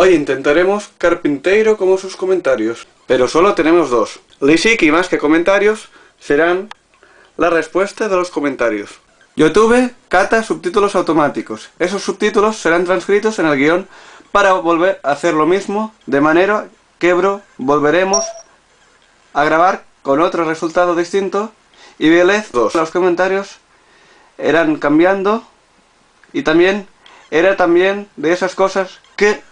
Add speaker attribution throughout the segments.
Speaker 1: Hoy intentaremos carpinteiro como sus comentarios, pero solo tenemos dos. Lisiki más que comentarios serán la respuesta de los comentarios. YouTube cata subtítulos automáticos. Esos subtítulos serán transcritos en el guion para volver a hacer lo mismo, de manera que bro, volveremos a grabar con otro resultado distinto y Vélez, los comentarios eran cambiando y también era también de esas cosas que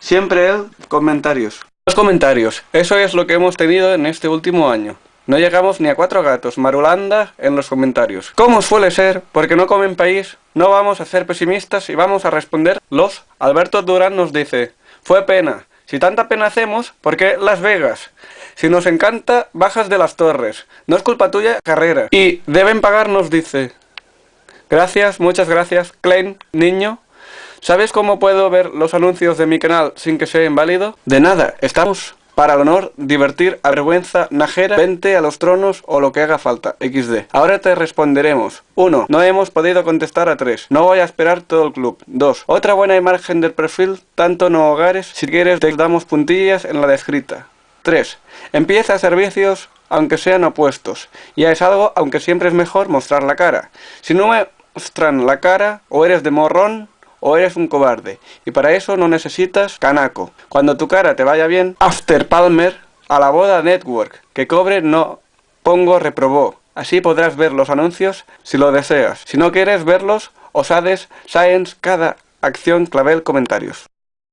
Speaker 1: siempre él comentarios. Los comentarios, eso es lo que hemos tenido en este último año. No llegamos ni a cuatro gatos, Marulanda, en los comentarios. Como suele ser, porque no comen país, no vamos a ser pesimistas y vamos a responder los. Alberto Durán nos dice, fue pena. Si tanta pena hacemos, ¿por qué Las Vegas? Si nos encanta, bajas de las torres. No es culpa tuya, carrera. Y deben pagar, nos dice. Gracias, muchas gracias, Klein, niño. ¿Sabes cómo puedo ver los anuncios de mi canal sin que sea inválido? De nada, estamos para el honor, divertir, vergüenza, najera, vente a los tronos o lo que haga falta, XD. Ahora te responderemos. 1. No hemos podido contestar a 3. No voy a esperar todo el club. 2. Otra buena imagen del perfil, tanto no hogares, si quieres te damos puntillas en la descrita. 3. Empieza servicios aunque sean opuestos. Ya es algo, aunque siempre es mejor mostrar la cara. Si no muestran la cara, o eres de morrón, o eres un cobarde. Y para eso no necesitas canaco. Cuando tu cara te vaya bien, After Palmer a la boda network. Que cobre no pongo reprobó. Así podrás ver los anuncios si lo deseas. Si no quieres verlos, osades, science, cada acción clavel comentarios.